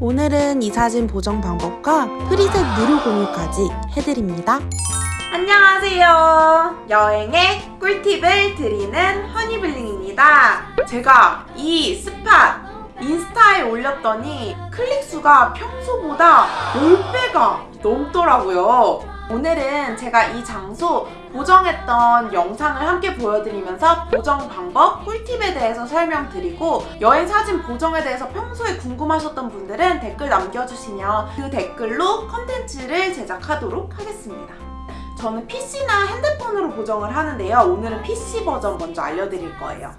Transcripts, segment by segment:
오늘은 이 사진 보정 방법과 preset 무료 공유까지 해드립니다. 안녕하세요. 여행의 꿀팁을 드리는 허니블링입니다. 제가 이 spot 인스타에 올렸더니 클릭수가 평소보다 10배가 넘더라고요. 오늘은 제가 이 장소 보정했던 영상을 함께 보여드리면서 보정 방법, 꿀팁에 대해서 설명드리고 여행 사진 보정에 대해서 평소에 궁금하셨던 분들은 댓글 남겨주시면 그 댓글로 컨텐츠를 제작하도록 하겠습니다. 저는 PC나 핸드폰으로 보정을 하는데요. 오늘은 PC 버전 먼저 알려드릴 거예요.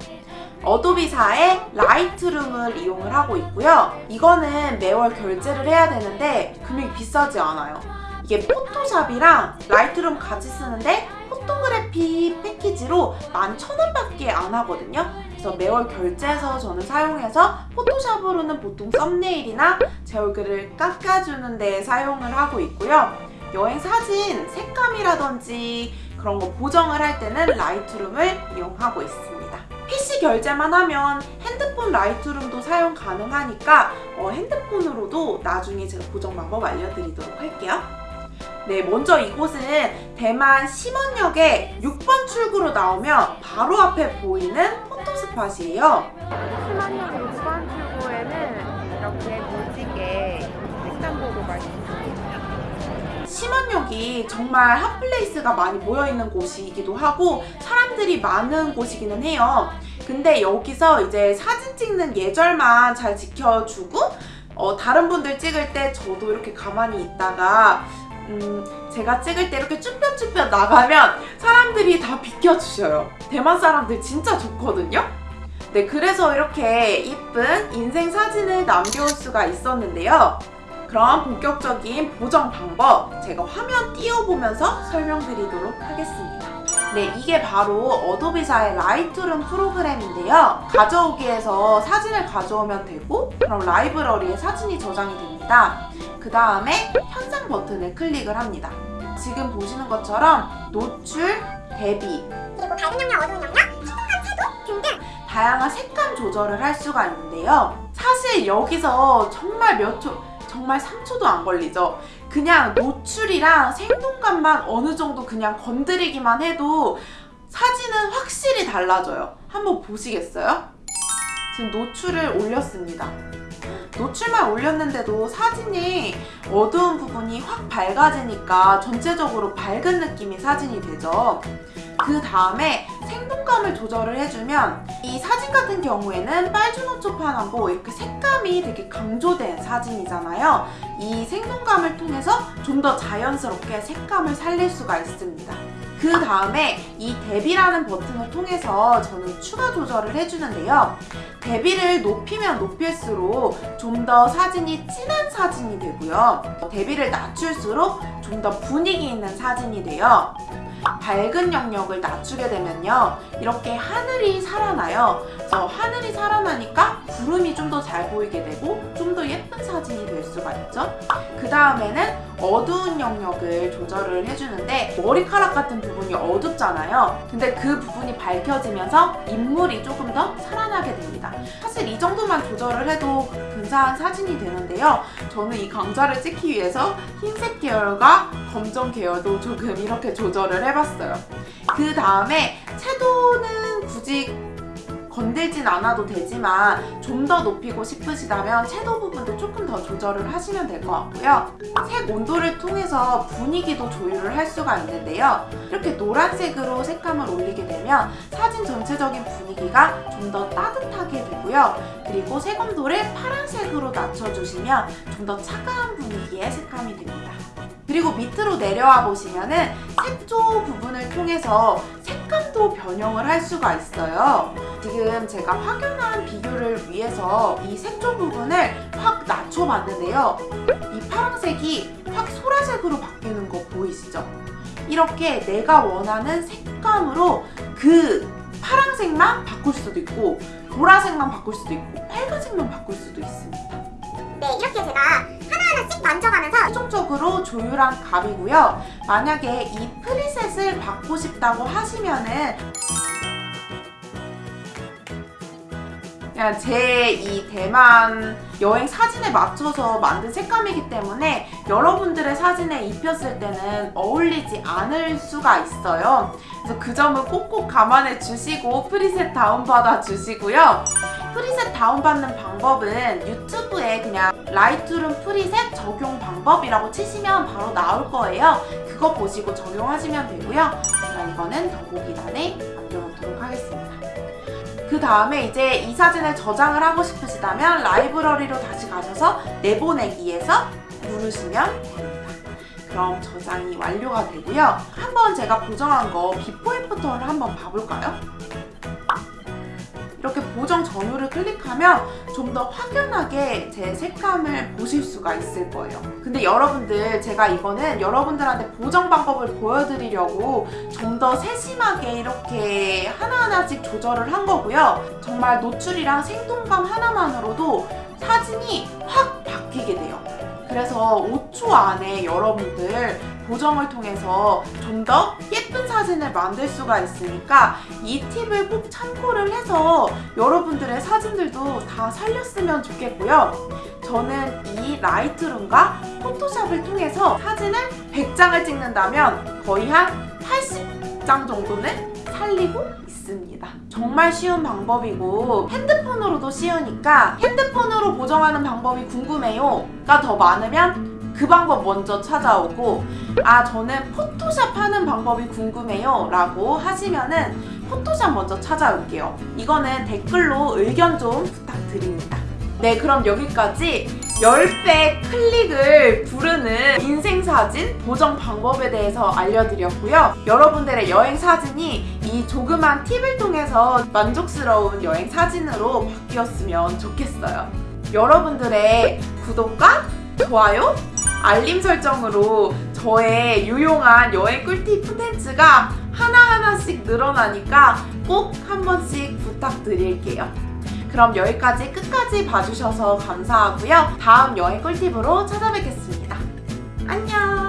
Adobe사의 Lightroom을 이용을 하고 있고요. 이거는 매월 결제를 해야 되는데 금액이 비싸지 않아요. 이게 Photoshop이랑 Lightroom 같이 쓰는데 photography 패키지로 11,000원 밖에 안 하거든요. 그래서 매월 결제해서 저는 사용해서 Photoshop으로는 보통 썸네일이나 제 얼굴을 깎아주는 데 사용을 하고 있고요. 여행 사진 색감이라든지 그런 거 보정을 할 때는 Lightroom을 이용하고 있습니다. PC 결제만 하면 핸드폰 Lightroom도 사용 가능하니까 어, 핸드폰으로도 나중에 제가 보정 방법 알려드리도록 할게요. 네, 먼저 이곳은 대만 시먼역에 6번 출구로 나오면 바로 앞에 보이는 photo spot이에요. 시먼역 6번 출구에는 이렇게 멋지게 보고 말씀드립니다. 시먼역이 정말 hot place가 많이 모여있는 곳이기도 하고 사람들이 많은 곳이기는 해요. 근데 여기서 이제 사진 찍는 예절만 잘 지켜주고 어, 다른 분들 찍을 때 저도 이렇게 가만히 있다가 음, 제가 찍을 때 이렇게 쭈뼛쭈뼛 나가면 사람들이 다 비켜주셔요. 대만 사람들 진짜 좋거든요? 네, 그래서 이렇게 이쁜 인생 사진을 남겨올 수가 있었는데요. 그럼 본격적인 보정 방법 제가 화면 띄워보면서 설명드리도록 하겠습니다. 네, 이게 바로 Adobe사의 Lightroom 프로그램인데요. 가져오기에서 사진을 가져오면 되고 그럼 라이브러리에 사진이 저장이 됩니다. 그 다음에 현상 버튼을 클릭을 합니다. 지금 보시는 것처럼 노출, 대비, 그리고 밝은 영역, 어두운 영역, 생동감, 채도 등등 다양한 색감 조절을 할 수가 있는데요. 사실 여기서 정말 몇 초, 정말 3초도 안 걸리죠. 그냥 노출이랑 생동감만 어느 정도 그냥 건드리기만 해도 사진은 확실히 달라져요. 한번 보시겠어요? 지금 노출을 올렸습니다. 노출만 올렸는데도 사진이 어두운 부분이 확 밝아지니까 전체적으로 밝은 느낌의 사진이 되죠. 그 다음에 생동감을 조절을 해주면 이 사진 같은 경우에는 빨주노초파하고 이렇게 색감이 되게 강조된 사진이잖아요. 이 생동감을 통해서 좀 더 자연스럽게 색감을 살릴 수가 있습니다. 그 다음에 이 대비라는 버튼을 통해서 저는 추가 조절을 해주는데요. 대비를 높이면 높일수록 좀 더 사진이 진한 사진이 되고요. 대비를 낮출수록 좀 더 분위기 있는 사진이 돼요. 밝은 영역을 낮추게 되면요 이렇게 하늘이 살아나요 그래서 하늘이 살아나니까 구름이 좀 더 잘 보이게 되고 좀 더 예쁜 사진이 될 수가 있죠. 그 다음에는 어두운 영역을 조절을 해주는데 머리카락 같은 부분이 어둡잖아요. 근데 그 부분이 밝혀지면서 인물이 조금 더 살아나게 됩니다. 사실 이 정도만 조절을 해도 근사한 사진이 되는데요. 저는 이 강좌를 찍기 위해서 흰색 계열과 검정 계열도 조금 이렇게 조절을 해봤어요. 그 다음에 채도는 굳이 건들진 않아도 되지만 좀 더 높이고 싶으시다면 채도 부분도 조금 더 조절을 하시면 될 것 같고요. 색 온도를 통해서 분위기도 조율을 할 수가 있는데요. 이렇게 노란색으로 색감을 올리게 되면 사진 전체적인 분위기가 좀 더 따뜻하게 되고요. 그리고 색 온도를 파란색으로 낮춰주시면 좀 더 차가운 분위기의 색감이 됩니다. 그리고 밑으로 내려와 보시면은 색조 부분을 통해서 색 감도 변형을 할 수가 있어요. 지금 제가 확연한 비교를 위해서 이 색조 부분을 확 낮춰봤는데요. 이 파란색이 확 소라색으로 바뀌는 거 보이시죠? 이렇게 내가 원하는 색감으로 그 파란색만 바꿀 수도 있고 보라색만 바꿀 수도 있고 빨간색만 바꿀 수도 있습니다. 네 이렇게 제가 하나하나씩 만져가면서 최종적으로 조율한 값이고요. 만약에 이 프리셋을 받고 싶다고 하시면은 그냥 제 이 대만 여행 사진에 맞춰서 만든 색감이기 때문에 여러분들의 사진에 입혔을 때는 어울리지 않을 수가 있어요. 그래서 그 점은 꼭꼭 감안해 주시고 preset 다운받아 주시고요. preset 다운받는 방법은 YouTube에 그냥 Lightroom preset 적용 방법이라고 치시면 바로 나올 거예요. 그거 보시고 적용하시면 되고요. 제가 이거는 더보기란에 남겨놓도록 하겠습니다. 그 다음에 이제 이 사진을 저장을 하고 싶으시다면 라이브러리로 다시 가셔서 내보내기에서 누르시면 됩니다. 그럼 저장이 완료가 되고요. 한번 제가 보정한 거 before after를 한번 봐볼까요? 이렇게 보정 전후를 클릭하면 좀 더 확연하게 제 색감을 보실 수가 있을 거예요. 근데 여러분들 제가 이거는 여러분들한테 보정 방법을 보여드리려고 좀 더 세심하게 이렇게 하나하나씩 조절을 한 거고요. 정말 노출이랑 생동감 하나만으로도 사진이 확 바뀌게 돼요. 그래서 5초 안에 여러분들 보정을 통해서 좀 더 예쁜 사진을 만들 수가 있으니까 이 팁을 꼭 참고를 해서 여러분들의 사진들도 다 살렸으면 좋겠고요. 저는 이 라이트룸과 포토샵을 통해서 사진을 100장을 찍는다면 거의 한 80장 정도는 살리고 있습니다. 정말 쉬운 방법이고 핸드폰으로도 쉬우니까 핸드폰으로 보정하는 방법이 궁금해요 가 더 많으면 그 방법 먼저 찾아오고 아 저는 포토샵 하는 방법이 궁금해요 라고 하시면은 포토샵 먼저 찾아올게요. 이거는 댓글로 의견 좀 부탁드립니다. 네 그럼 여기까지 10배 클릭을 부르는 인생사진 보정 방법에 대해서 알려드렸고요. 여러분들의 여행 사진이 이 조그만 팁을 통해서 만족스러운 여행 사진으로 바뀌었으면 좋겠어요. 여러분들의 구독과 좋아요, 알림 설정으로 저의 유용한 여행 꿀팁 콘텐츠가 하나하나씩 늘어나니까 꼭 한 번씩 부탁드릴게요. 그럼 여기까지 끝까지 봐주셔서 감사하고요. 다음 여행 꿀팁으로 찾아뵙겠습니다. 안녕!